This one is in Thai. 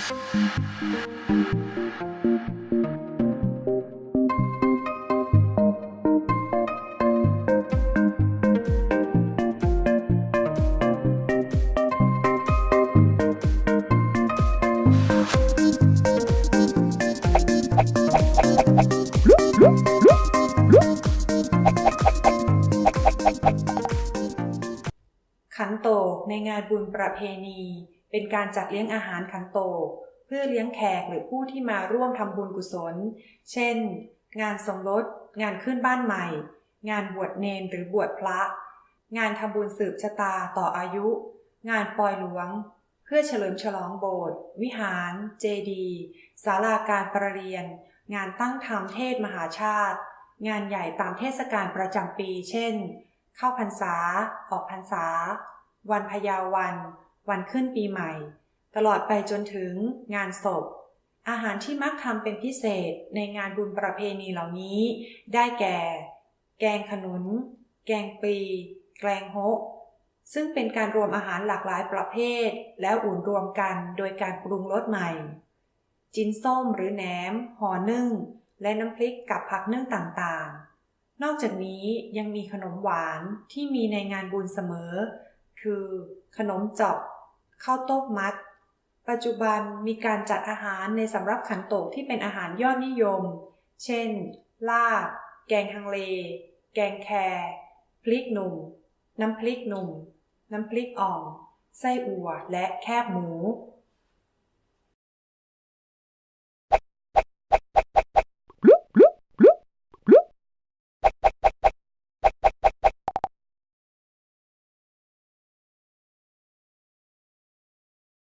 ขันโตกในงานบุญประเพณี เป็นการจัดเลี้ยงอาหารขันโตกเพื่อเลี้ยงแขกหรือผู้ที่มาร่วมทำบุญกุศล เช่น งานสมรส งานขึ้นบ้านใหม่ งานบวชเนนหรือบวชพระ งานทำบุญสืบชะตาต่ออายุ งานปล่อยหลวง เพื่อเฉลิมฉลองโบสถ์วิหาร เจดีย์ศาลาการประเรียน งานตั้งธรรมเทศมหาชาติ งานใหญ่ตามเทศกาลประจำปี เช่น เข้าพรรษา ออกพรรษา วันพยาวัน วันขึ้นปีใหม่ ตลอดไปจนถึงงานศพ อาหารที่มักทำเป็นพิเศษในงานบุญประเพณีเหล่านี้ ได้แก่ แกงขนุน แกงปี แกงโฮะซึ่งเป็นการรวมอาหารหลากหลายประเภท แล้วอุ่นรวมกันโดยการปรุงรสใหม่ จินส้มหรือแหนมห่อนึ่ง และน้ำพริกกับผักนึ่งต่างๆ นอกจากนี้ยังมีขนมหวานที่มีในงานบุญเสมอ คือขนมจอก ข้าวต้มมัด ปัจจุบันมีการจัดอาหารในสำรับขันโตกที่เป็นอาหารยอดนิยม เช่น ลาบ แกงฮังเล แกงแครพริกหนุ่ม น้ำพริกหนุ่ม น้ำพริกอ่องไส้อั่ว และแคบหมู